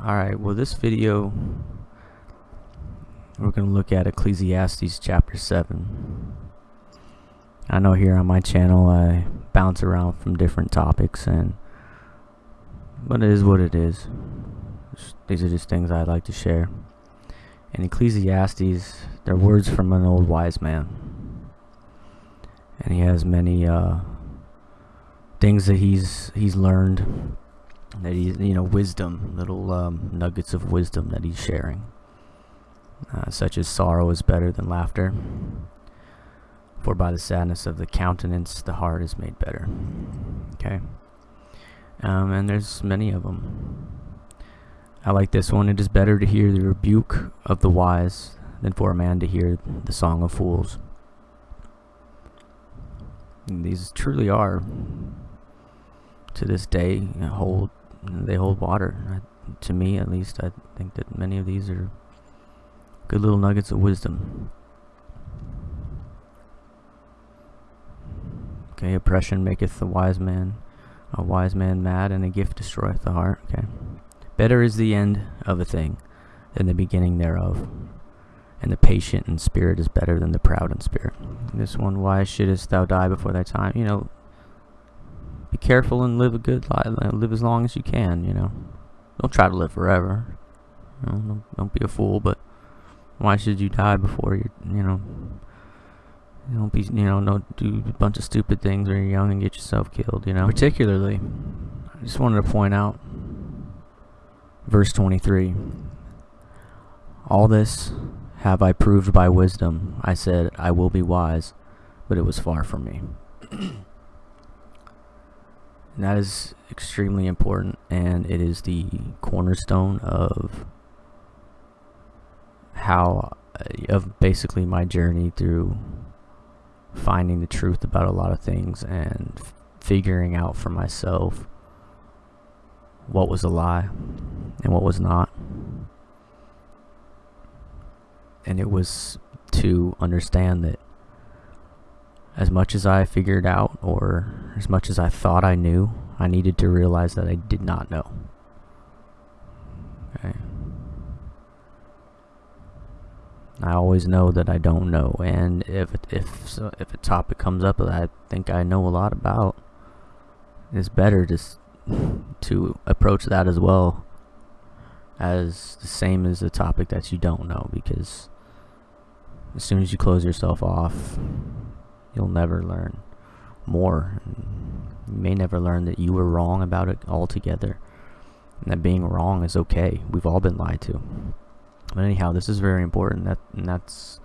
Alright, well this video we're going to look at Ecclesiastes chapter 7. I know here on my channel I bounce around from different topics and but it is what it is. These are just things I'd like to share. In Ecclesiastes, they're words from an old wise man. And he has many uh, things that he's he's learned that he's you know wisdom little um, nuggets of wisdom that he's sharing. Uh, such as sorrow is better than laughter for by the sadness of the countenance the heart is made better. Okay? Um, and there's many of them I like this one. It is better to hear the rebuke of the wise than for a man to hear the song of fools. And these truly are to this day hold they hold water. I, to me, at least, I think that many of these are good little nuggets of wisdom. Okay, oppression maketh the wise man a wise man mad, and a gift destroyeth the heart. Okay, better is the end of a thing than the beginning thereof, and the patient in spirit is better than the proud in spirit. This one, why shouldest thou die before thy time? You know, be careful and live a good life. Uh, live as long as you can, you know. Don't try to live forever. You know, don't, don't be a fool, but why should you die before you, you know, don't be, you know, don't do a bunch of stupid things when you're young and get yourself killed, you know. Particularly, I just wanted to point out verse 23. All this have I proved by wisdom. I said, I will be wise, but it was far from me. That is extremely important and it is the cornerstone of how uh, of basically my journey through finding the truth about a lot of things and figuring out for myself what was a lie and what was not. And it was to understand that as much as I figured out or as much as I thought I knew, I needed to realize that I did not know. Okay. I always know that I don't know, and if if if a topic comes up that I think I know a lot about, it's better just to approach that as well as the same as the topic that you don't know, because as soon as you close yourself off, you'll never learn more. You may never learn that you were wrong about it altogether. And that being wrong is okay. We've all been lied to. But anyhow, this is very important. That and that's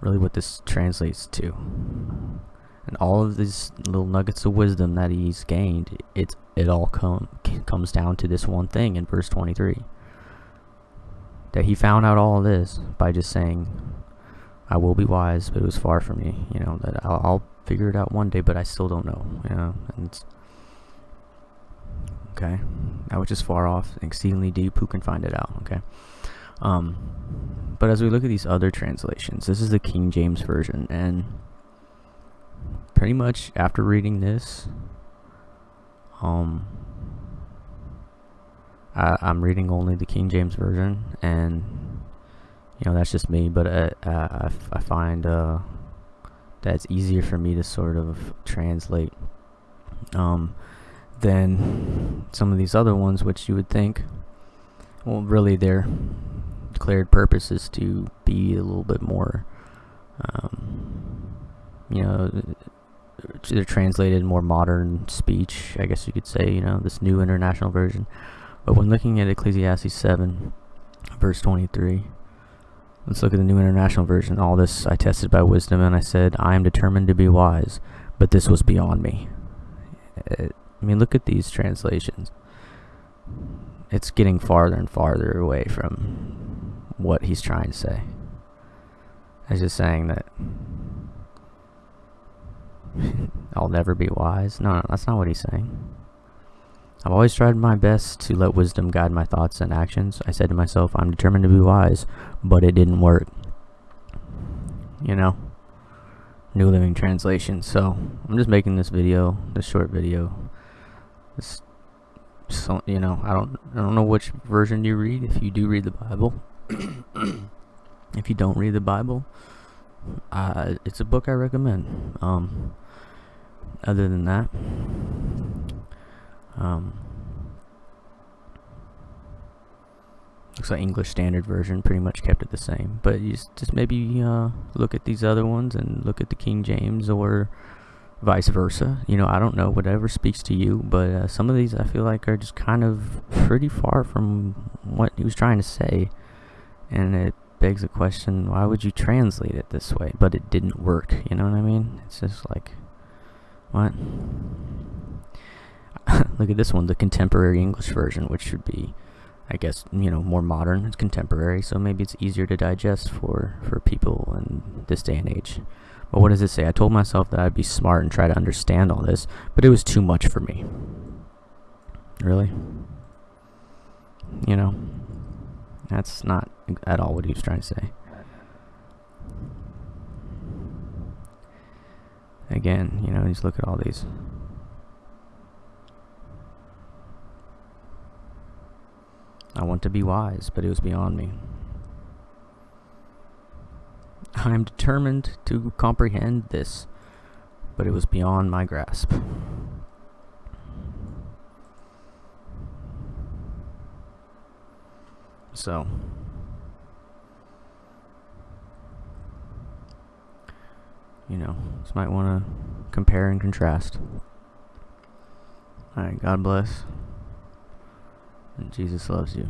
really what this translates to. And all of these little nuggets of wisdom that he's gained, it it all come comes down to this one thing in verse 23. That he found out all this by just saying, I will be wise, but it was far from me. You know that I'll, I'll figure it out one day, but I still don't know. You know, and it's okay. That which is far off, exceedingly deep. Who can find it out? Okay. Um, but as we look at these other translations, this is the King James version, and pretty much after reading this, um, I, I'm reading only the King James version, and you know that's just me but uh, uh, I, find uh, that it's easier for me to sort of translate um, than some of these other ones which you would think well really their declared purpose is to be a little bit more um, you know they're translated more modern speech I guess you could say you know this new international version. But when looking at Ecclesiastes 7 verse 23 Let's look at the New International Version. All this I tested by wisdom, and I said, I am determined to be wise, but this was beyond me. Uh, I mean, look at these translations. It's getting farther and farther away from what he's trying to say. He's just saying that I'll never be wise. No, no, that's not what he's saying. I've always tried my best to let wisdom guide my thoughts and actions. I said to myself, I'm determined to be wise, but it didn't work. You know? New Living Translation. So, I'm just making this video, this short video, this so you know I don't I don't know which version you read if you do read the Bible if you don't read the Bible uh, it's a book I recommend um, other than that um, looks like English Standard Version pretty much kept it the same but you just, maybe uh, look at these other ones and look at the King James or vice versa. You know, I don't know, whatever speaks to you, but uh, some of these I feel like are just kind of pretty far from what he was trying to say. And it begs the question, why would you translate it this way? But it didn't work, you know what I mean? It's just like, what? Look at this one, the contemporary English version, which should be, I guess, you know, more modern. It's contemporary, so maybe it's easier to digest for, for people in this day and age. But what does it say? I told myself that I'd be smart and try to understand all this, but it was too much for me. Really? You know? That's not at all what he was trying to say. Again, you know, just look at all these. I want to be wise, but it was beyond me. I am determined to comprehend this, but it was beyond my grasp. So, you know, just might want to compare and contrast. Alright, God bless. Jesus loves you.